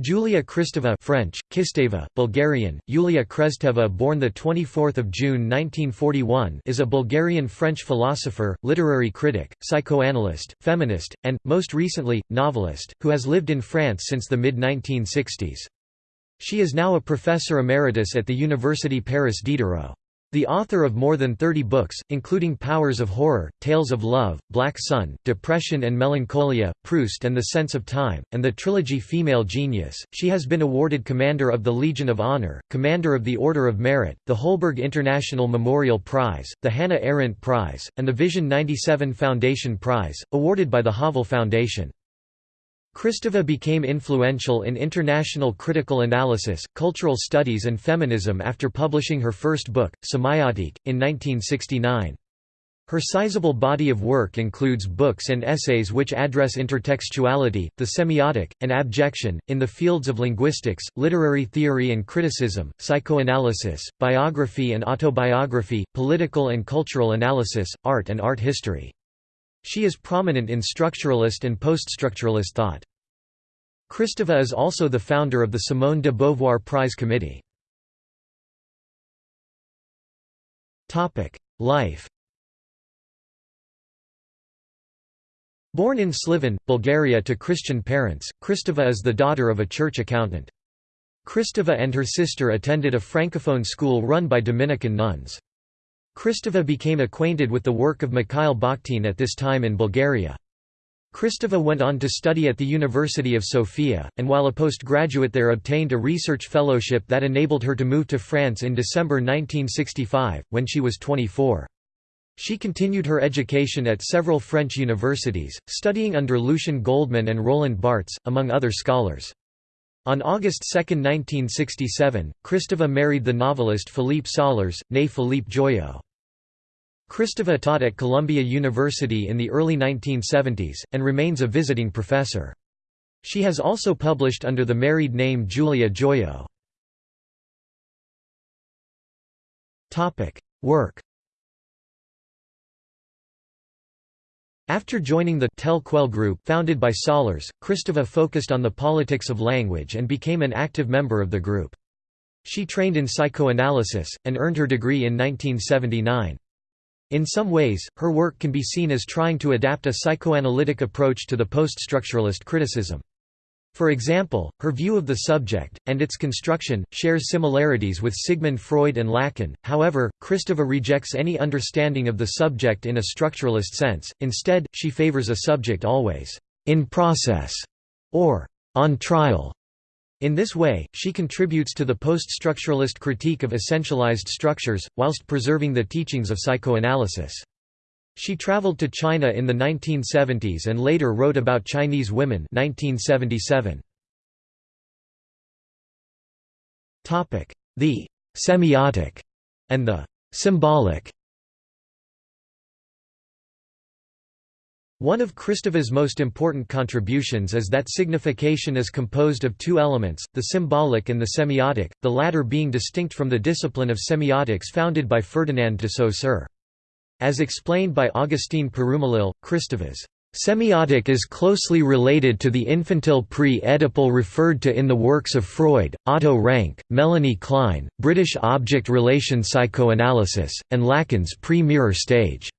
Julia Kristeva French, Kisteva, Bulgarian, Yulia Kresteva born 24 June 1941 is a Bulgarian-French philosopher, literary critic, psychoanalyst, feminist, and, most recently, novelist, who has lived in France since the mid-1960s. She is now a professor emeritus at the University Paris Diderot. The author of more than 30 books, including Powers of Horror, Tales of Love, Black Sun, Depression and Melancholia, Proust and the Sense of Time, and the trilogy Female Genius, she has been awarded Commander of the Legion of Honor, Commander of the Order of Merit, the Holberg International Memorial Prize, the Hannah Arendt Prize, and the Vision 97 Foundation Prize, awarded by the Havel Foundation. Kristeva became influential in international critical analysis, cultural studies and feminism after publishing her first book, Semiotique, in 1969. Her sizable body of work includes books and essays which address intertextuality, the semiotic, and abjection, in the fields of linguistics, literary theory and criticism, psychoanalysis, biography and autobiography, political and cultural analysis, art and art history. She is prominent in structuralist and poststructuralist thought. Kristeva is also the founder of the Simone de Beauvoir Prize Committee. Life Born in Sliven, Bulgaria to Christian parents, Kristeva is the daughter of a church accountant. Kristeva and her sister attended a francophone school run by Dominican nuns. Kristeva became acquainted with the work of Mikhail Bakhtin at this time in Bulgaria. Kristeva went on to study at the University of Sofia, and while a postgraduate there obtained a research fellowship that enabled her to move to France in December 1965, when she was 24. She continued her education at several French universities, studying under Lucien Goldmann and Roland Barthes, among other scholars. On August 2, 1967, Kristeva married the novelist Philippe Sollers, née Philippe Joyaux. Kristeva taught at Columbia University in the early 1970s, and remains a visiting professor. She has also published under the married name Julia Joyaux. Work After joining the Tel Quel group founded by Sollers, Kristeva focused on the politics of language and became an active member of the group. She trained in psychoanalysis, and earned her degree in 1979. In some ways, her work can be seen as trying to adapt a psychoanalytic approach to the poststructuralist criticism. For example, her view of the subject, and its construction, shares similarities with Sigmund Freud and Lacan, however, Kristeva rejects any understanding of the subject in a structuralist sense, instead, she favors a subject always «in process» or «on trial». In this way, she contributes to the post-structuralist critique of essentialized structures, whilst preserving the teachings of psychoanalysis. She traveled to China in the 1970s and later wrote about Chinese women 1977. The «semiotic» and the «symbolic» One of Kristeva's most important contributions is that signification is composed of two elements, the symbolic and the semiotic, the latter being distinct from the discipline of semiotics founded by Ferdinand de Saussure. As explained by Augustine Perumalil, Kristeva's Semiotic is closely related to the infantile pre-Oedipal referred to in the works of Freud, Otto Rank, Melanie Klein, British object relation psychoanalysis, and Lacan's pre-mirror stage.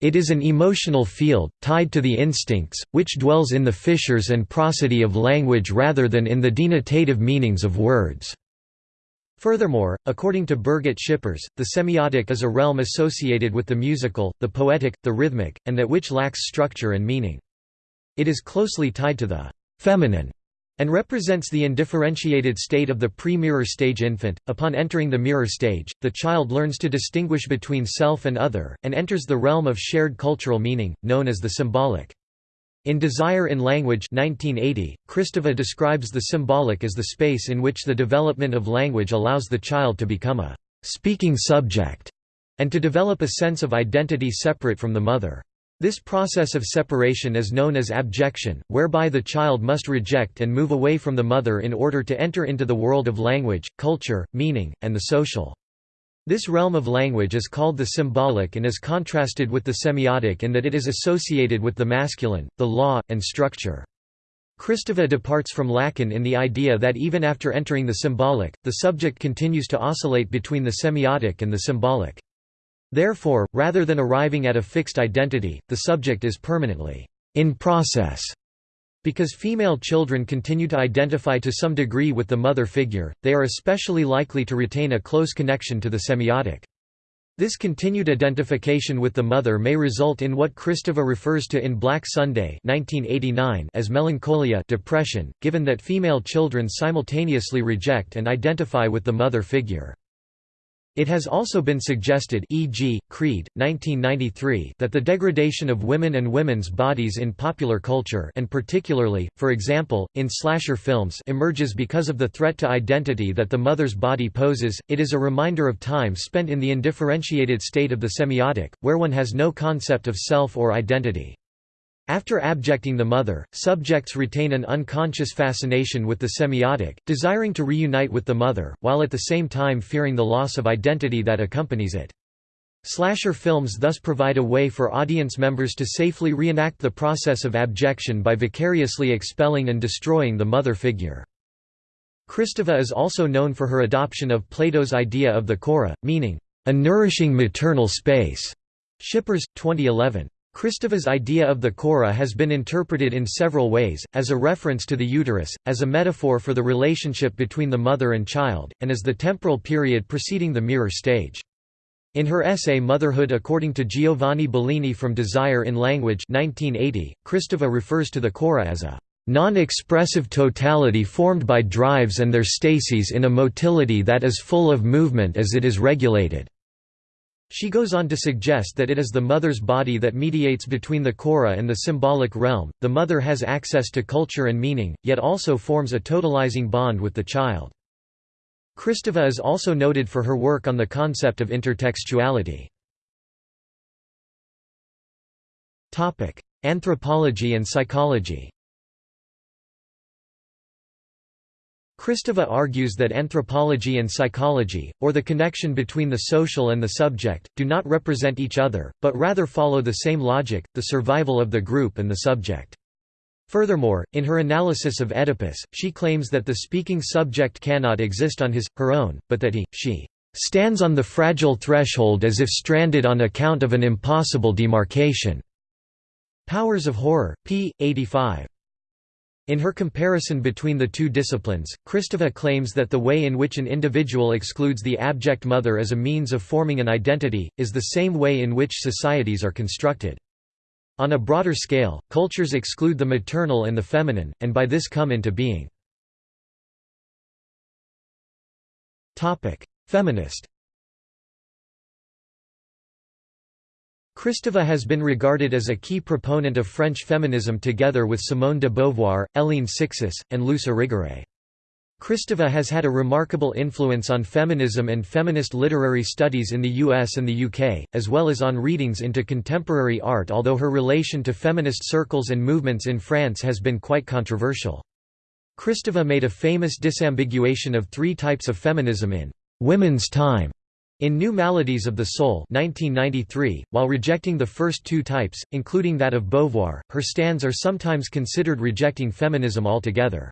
It is an emotional field, tied to the instincts, which dwells in the fissures and prosody of language rather than in the denotative meanings of words. Furthermore, according to Birgit Schippers, the semiotic is a realm associated with the musical, the poetic, the rhythmic, and that which lacks structure and meaning. It is closely tied to the feminine and represents the undifferentiated state of the pre-mirror stage infant. Upon entering the mirror stage, the child learns to distinguish between self and other, and enters the realm of shared cultural meaning, known as the symbolic. In Desire in Language 1980, Kristeva describes the symbolic as the space in which the development of language allows the child to become a «speaking subject» and to develop a sense of identity separate from the mother. This process of separation is known as abjection, whereby the child must reject and move away from the mother in order to enter into the world of language, culture, meaning, and the social. This realm of language is called the symbolic and is contrasted with the semiotic in that it is associated with the masculine, the law, and structure. Kristeva departs from Lacan in the idea that even after entering the symbolic, the subject continues to oscillate between the semiotic and the symbolic. Therefore, rather than arriving at a fixed identity, the subject is permanently in process. Because female children continue to identify to some degree with the mother figure, they are especially likely to retain a close connection to the semiotic. This continued identification with the mother may result in what Kristeva refers to in Black Sunday 1989 as melancholia depression, given that female children simultaneously reject and identify with the mother figure. It has also been suggested e.g., Creed, 1993 that the degradation of women and women's bodies in popular culture and particularly, for example, in slasher films emerges because of the threat to identity that the mother's body poses. It is a reminder of time spent in the indifferentiated state of the semiotic, where one has no concept of self or identity. After abjecting the mother, subjects retain an unconscious fascination with the semiotic, desiring to reunite with the mother, while at the same time fearing the loss of identity that accompanies it. Slasher films thus provide a way for audience members to safely reenact the process of abjection by vicariously expelling and destroying the mother figure. Kristeva is also known for her adoption of Plato's idea of the chora, meaning, a nourishing maternal space. Schippers, 2011. Kristeva's idea of the chora has been interpreted in several ways, as a reference to the uterus, as a metaphor for the relationship between the mother and child, and as the temporal period preceding the mirror stage. In her essay Motherhood according to Giovanni Bellini from Desire in Language 1980, Kristeva refers to the chora as a non-expressive totality formed by drives and their stases in a motility that is full of movement as it is regulated. She goes on to suggest that it is the mother's body that mediates between the chora and the symbolic realm. The mother has access to culture and meaning, yet also forms a totalizing bond with the child. Kristeva is also noted for her work on the concept of intertextuality. Anthropology and psychology Kristeva argues that anthropology and psychology, or the connection between the social and the subject, do not represent each other, but rather follow the same logic, the survival of the group and the subject. Furthermore, in her analysis of Oedipus, she claims that the speaking subject cannot exist on his, her own, but that he, she, stands on the fragile threshold as if stranded on account of an impossible demarcation. Powers of Horror, p. 85. In her comparison between the two disciplines, Kristeva claims that the way in which an individual excludes the abject mother as a means of forming an identity, is the same way in which societies are constructed. On a broader scale, cultures exclude the maternal and the feminine, and by this come into being. Feminist Kristeva has been regarded as a key proponent of French feminism together with Simone de Beauvoir, Hélène Cixous, and Luce Irigaray. Kristeva has had a remarkable influence on feminism and feminist literary studies in the US and the UK, as well as on readings into contemporary art although her relation to feminist circles and movements in France has been quite controversial. Kristeva made a famous disambiguation of three types of feminism in «Women's Time» In New Maladies of the Soul 1993, while rejecting the first two types, including that of Beauvoir, her stands are sometimes considered rejecting feminism altogether.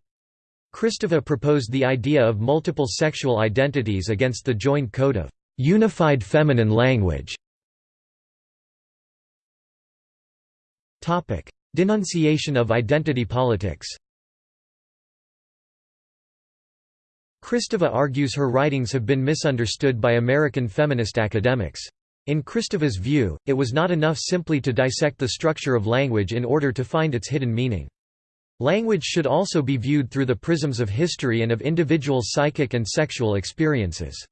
Kristeva proposed the idea of multiple sexual identities against the joined code of unified feminine language. Denunciation of identity politics Kristeva argues her writings have been misunderstood by American feminist academics. In Kristeva's view, it was not enough simply to dissect the structure of language in order to find its hidden meaning. Language should also be viewed through the prisms of history and of individual psychic and sexual experiences.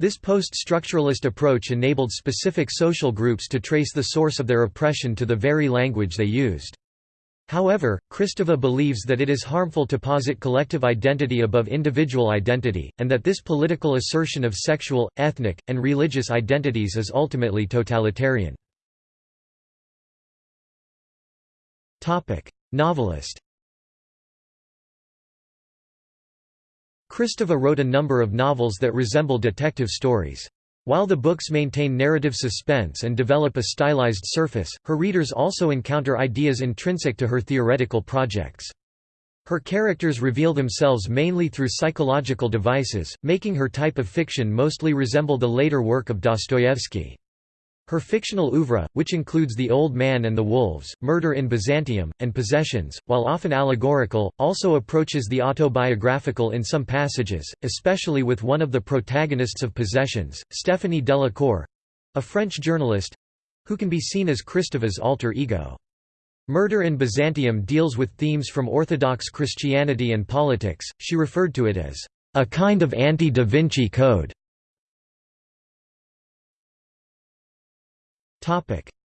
This post-structuralist approach enabled specific social groups to trace the source of their oppression to the very language they used. However, Kristeva believes that it is harmful to posit collective identity above individual identity, and that this political assertion of sexual, ethnic, and religious identities is ultimately totalitarian. Novelist Kristeva wrote a number of novels that resemble detective stories. While the books maintain narrative suspense and develop a stylized surface, her readers also encounter ideas intrinsic to her theoretical projects. Her characters reveal themselves mainly through psychological devices, making her type of fiction mostly resemble the later work of Dostoevsky. Her fictional oeuvre, which includes The Old Man and the Wolves, Murder in Byzantium, and Possessions, while often allegorical, also approaches the autobiographical in some passages, especially with one of the protagonists of Possessions, Stéphanie Delacour—a French journalist—who can be seen as Kristeva's alter ego. Murder in Byzantium deals with themes from Orthodox Christianity and politics, she referred to it as, "...a kind of anti-Da Vinci Code."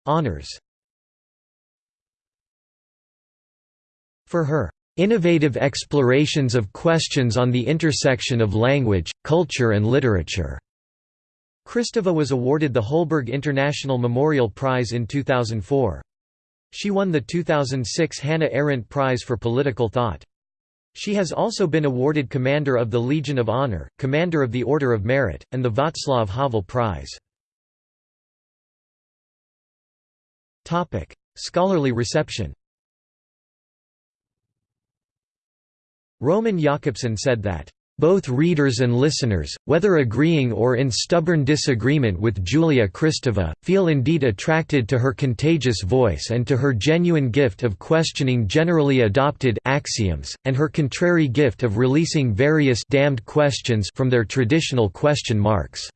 Honours For her innovative explorations of questions on the intersection of language, culture and literature. Kristeva was awarded the Holberg International Memorial Prize in 2004. She won the 2006 Hannah Arendt Prize for Political Thought. She has also been awarded Commander of the Legion of Honor, Commander of the Order of Merit, and the Václav Havel Prize. Scholarly reception Roman Jakobson said that both readers and listeners, whether agreeing or in stubborn disagreement with Julia Kristeva, feel indeed attracted to her contagious voice and to her genuine gift of questioning generally adopted axioms, and her contrary gift of releasing various damned questions from their traditional question marks.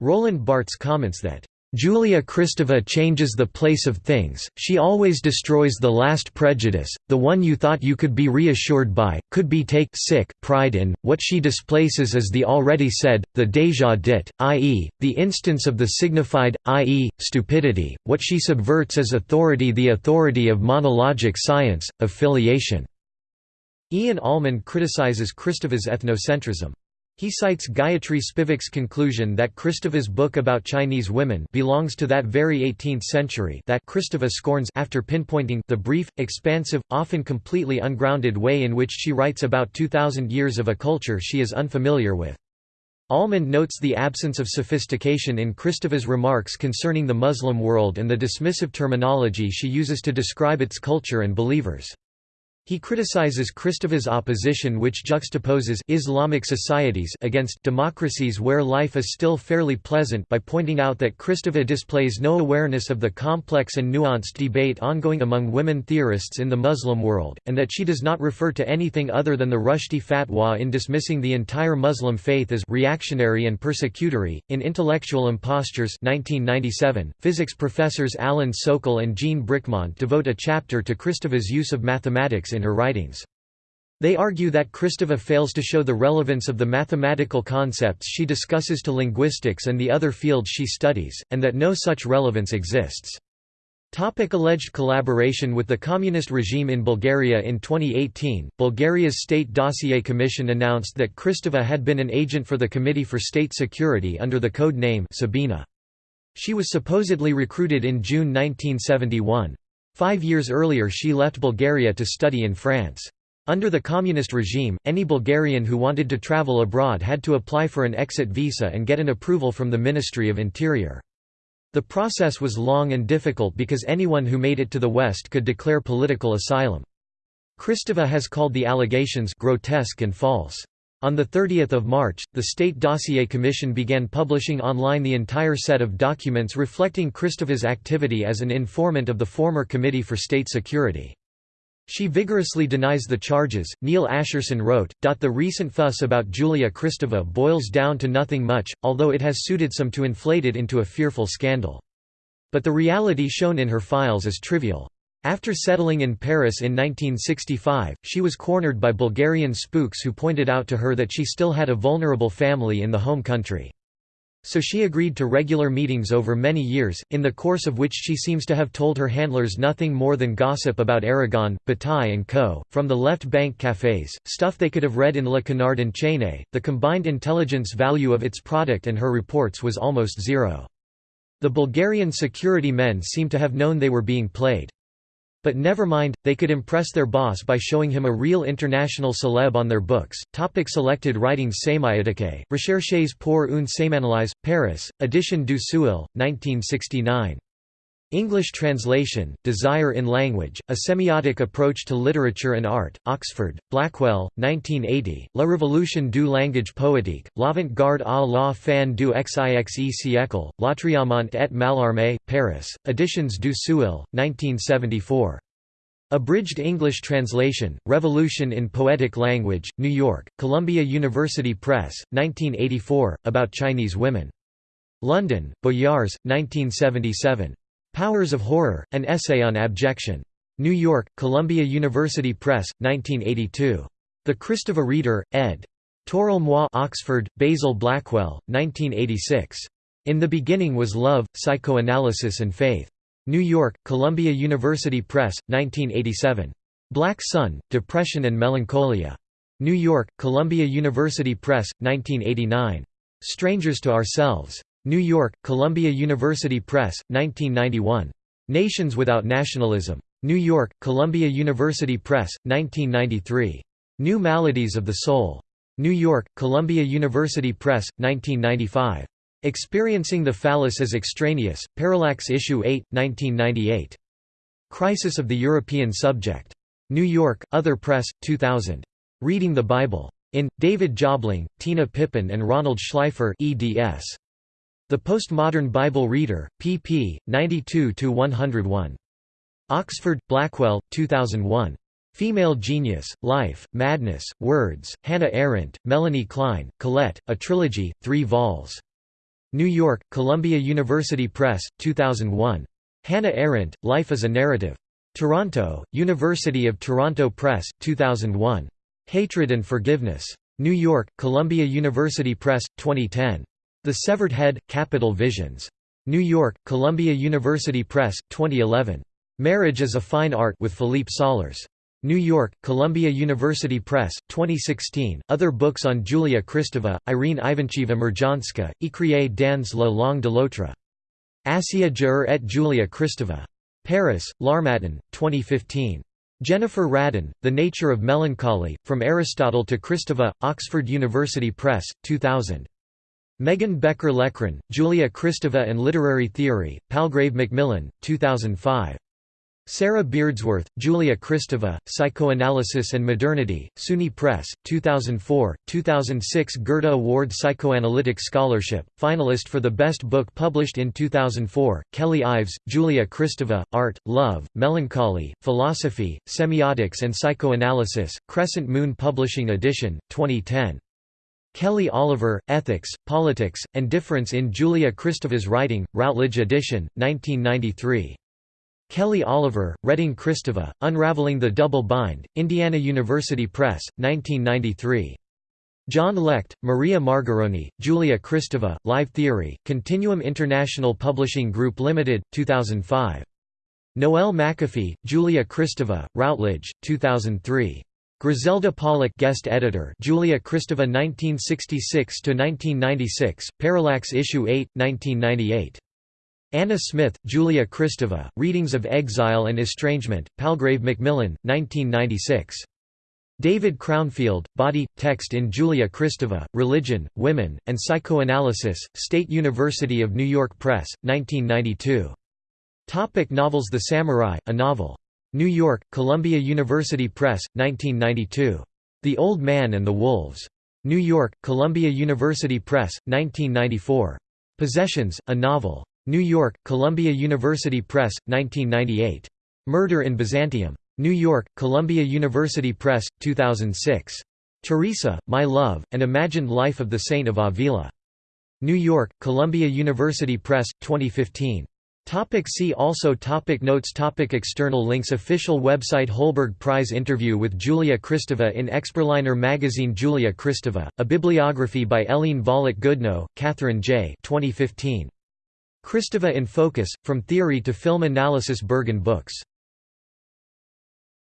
Roland Barthes comments that Julia Kristeva changes the place of things, she always destroys the last prejudice, the one you thought you could be reassured by, could be take sick pride in, what she displaces is the already said, the déjà dit, i.e., the instance of the signified, i.e., stupidity, what she subverts is authority the authority of monologic science, of filiation." Ian Almond criticizes Kristeva's ethnocentrism. He cites Gayatri Spivak's conclusion that Kristeva's book about Chinese women belongs to that very 18th century that Kristeva scorns after pinpointing the brief, expansive, often completely ungrounded way in which she writes about 2,000 years of a culture she is unfamiliar with. Almond notes the absence of sophistication in Kristeva's remarks concerning the Muslim world and the dismissive terminology she uses to describe its culture and believers. He criticizes Kristeva's opposition which juxtaposes Islamic societies against democracies where life is still fairly pleasant by pointing out that Kristeva displays no awareness of the complex and nuanced debate ongoing among women theorists in the Muslim world, and that she does not refer to anything other than the Rushdie fatwa in dismissing the entire Muslim faith as reactionary and persecutory. In Intellectual Impostures 1997, physics professors Alan Sokal and Jean Bricmont devote a chapter to Kristeva's use of mathematics in in her writings. They argue that Kristeva fails to show the relevance of the mathematical concepts she discusses to linguistics and the other fields she studies, and that no such relevance exists. Topic alleged collaboration with the communist regime in Bulgaria In 2018, Bulgaria's State Dossier Commission announced that Kristeva had been an agent for the Committee for State Security under the code name Sabina. She was supposedly recruited in June 1971. Five years earlier she left Bulgaria to study in France. Under the communist regime, any Bulgarian who wanted to travel abroad had to apply for an exit visa and get an approval from the Ministry of Interior. The process was long and difficult because anyone who made it to the West could declare political asylum. Kristeva has called the allegations grotesque and false. On 30 March, the State Dossier Commission began publishing online the entire set of documents reflecting Kristeva's activity as an informant of the former Committee for State Security. She vigorously denies the charges. Neil Ascherson wrote, The recent fuss about Julia Kristeva boils down to nothing much, although it has suited some to inflate it into a fearful scandal. But the reality shown in her files is trivial. After settling in Paris in 1965, she was cornered by Bulgarian spooks who pointed out to her that she still had a vulnerable family in the home country. So she agreed to regular meetings over many years, in the course of which she seems to have told her handlers nothing more than gossip about Aragon, Bataille and co. From the left bank cafés, stuff they could have read in Le Canard enchaîné, the combined intelligence value of its product and her reports was almost zero. The Bulgarian security men seem to have known they were being played. But never mind, they could impress their boss by showing him a real international celeb on their books. Topic selected writings Sémiotique, Recherches pour une sémanalyse, Paris, Edition du Seuil, 1969. English translation, Desire in Language, A Semiotic Approach to Literature and Art, Oxford, Blackwell, 1980, La Révolution du langage poétique, l'avant-garde à la fin du XIXe siècle, Lautréamont et Mallarmé, Paris, Editions du Seuil, 1974. Abridged English translation, Revolution in Poetic Language, New York, Columbia University Press, 1984, about Chinese women. London, Boyars, 1977. Powers of Horror, An Essay on Abjection. New York, Columbia University Press, 1982. The Kristeva Reader, ed. Toril Oxford, Basil Blackwell, 1986. In the Beginning Was Love, Psychoanalysis and Faith. New York, Columbia University Press, 1987. Black Sun, Depression and Melancholia. New York, Columbia University Press, 1989. Strangers to Ourselves. New York, Columbia University Press, 1991. Nations Without Nationalism. New York, Columbia University Press, 1993. New Maladies of the Soul. New York, Columbia University Press, 1995. Experiencing the Phallus as Extraneous, Parallax Issue 8, 1998. Crisis of the European Subject. New York, Other Press, 2000. Reading the Bible. In, David Jobling, Tina Pippin and Ronald Schleifer eds. The Postmodern Bible Reader, pp. 92–101. Oxford, Blackwell, 2001. Female Genius, Life, Madness, Words, Hannah Arendt, Melanie Klein, Colette, A Trilogy, 3 vols. New York, Columbia University Press, 2001. Hannah Arendt, Life as a Narrative. Toronto, University of Toronto Press, 2001. Hatred and Forgiveness. New York, Columbia University Press, 2010. The Severed Head, Capital Visions. New York, Columbia University Press, 2011. Marriage as a Fine Art with Philippe Sollers. New York, Columbia University Press, 2016. Other books on Julia Kristeva, Irene Ivancheva Murjanska, Écrier dans la langue de l'autre. Assia Jaur et Julia Kristeva. Paris, L'Harmattan, 2015. Jennifer Radden, The Nature of Melancholy, From Aristotle to Kristeva, Oxford University Press, 2000. Megan Becker Leckrone, Julia Kristeva and Literary Theory, Palgrave Macmillan, 2005. Sarah Beardsworth, Julia Kristeva, Psychoanalysis and Modernity, SUNY Press, 2004, 2006 Goethe Award Psychoanalytic Scholarship, finalist for the Best Book published in 2004, Kelly Ives, Julia Kristeva, Art, Love, Melancholy, Philosophy, Semiotics and Psychoanalysis, Crescent Moon Publishing Edition, 2010. Kelly Oliver, Ethics, Politics, and Difference in Julia Kristeva's Writing, Routledge edition, 1993. Kelly Oliver, Reading Kristeva, Unraveling the Double Bind, Indiana University Press, 1993. John Lecht, Maria Margaroni, Julia Kristeva, Live Theory, Continuum International Publishing Group Limited, 2005. Noelle McAfee, Julia Kristeva, Routledge, 2003. Griselda Pollock guest editor Julia Kristeva 1966–1996, Parallax Issue 8, 1998. Anna Smith, Julia Kristeva, Readings of Exile and Estrangement, Palgrave Macmillan, 1996. David Crownfield, Body, Text in Julia Kristeva, Religion, Women, and Psychoanalysis, State University of New York Press, 1992. Topic novels The Samurai, a novel New York, Columbia University Press, 1992. The Old Man and the Wolves. New York, Columbia University Press, 1994. Possessions, a novel. New York, Columbia University Press, 1998. Murder in Byzantium. New York, Columbia University Press, 2006. Teresa, My Love, An Imagined Life of the Saint of Avila. New York, Columbia University Press, 2015. Topic see also topic Notes topic External links Official website Holberg Prize interview with Julia Kristeva in Exberliner magazine Julia Kristeva, a bibliography by Eileen Volek Goodnow, Catherine J. 2015. Kristeva in Focus, From Theory to Film Analysis Berghahn Books